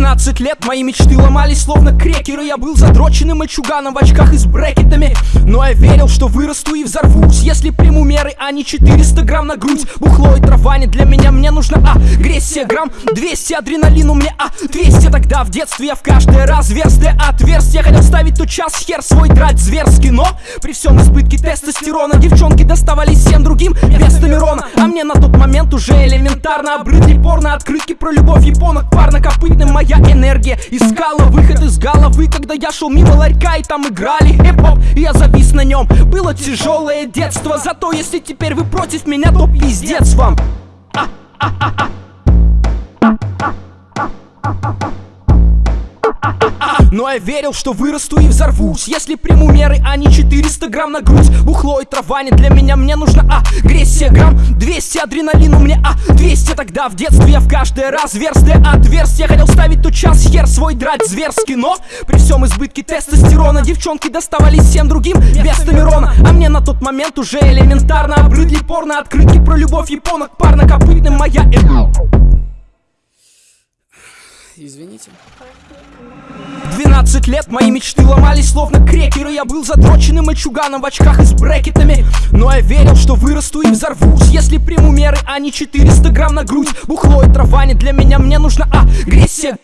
12 лет мои мечты ломались словно крекеры. Я был задроченным мальчуганом в очках и с брекетами. Но я верил, что вырасту и взорвусь Если приму меры, а не 400 грамм на грудь. Бухло и трава не для меня, мне нужна агрессия. Грамм 200 адреналину мне, а 200 Тогда в детстве я в каждое разверстие отверстие Хотел ставить тот час хер свой драть зверски. Но при всем избытке тестостерона Девчонки доставались всем другим вместо Мирона А мне на тот момент уже элементарно Обрыдли порно открытки про любовь японок Парнокопытным моя энергия искала выход из головы Когда я шел мимо ларька и там играли хип-хоп И я завис на нем. Было тяжелое детство Зато если теперь вы против меня, то пиздец вам Но я верил, что вырасту и взорвусь. Если приму меры, а не 400 грамм на грудь. Бухло и трава не для меня, мне нужна агрессия. Грамм 200 адреналину мне, а 200 Тогда в детстве. Я в каждое разверстие отверстие Хотел ставить тот час. Хер свой драть зверски Но при всем избытке тестостерона Девчонки доставались всем другим вместо Мирона А мне на тот момент уже элементарно. Обрыдли порно открытки про любовь японок Парнокопытным. Моя... Извините. 12 лет мои мечты ломались словно крекеры. Я был задроченным мальчуганом в очках и с брекетами. Но я верил, что вырасту и взорвусь Если приму меры, а не 400 грамм на грудь. Бухло и трава не для меня, мне нужна агрессия